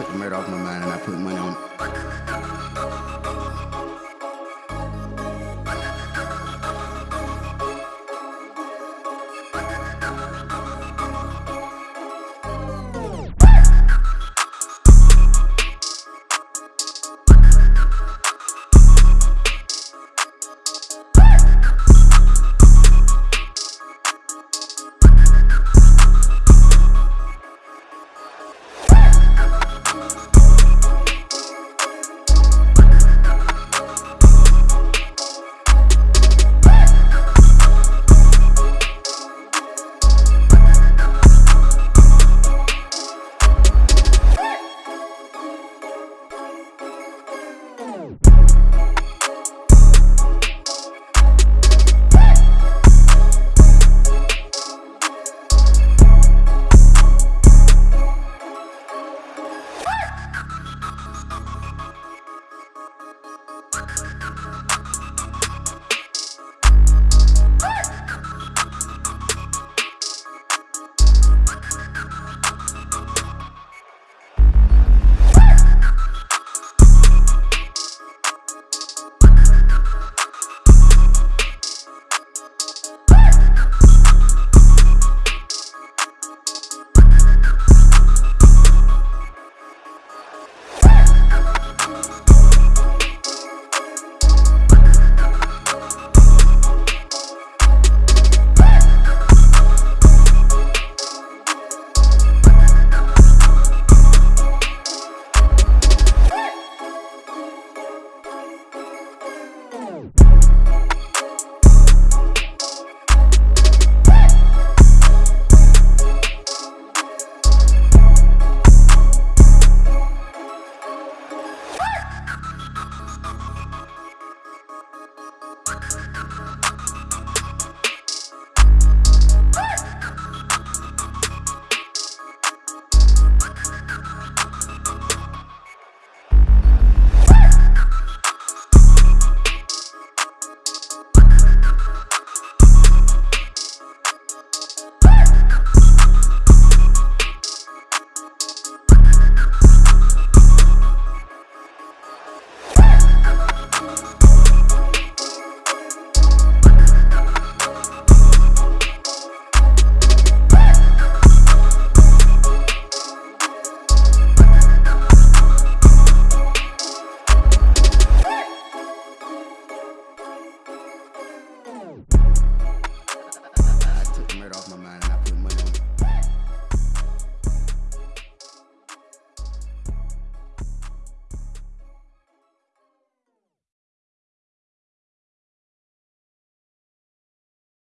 took the murder off my mind and I put money on you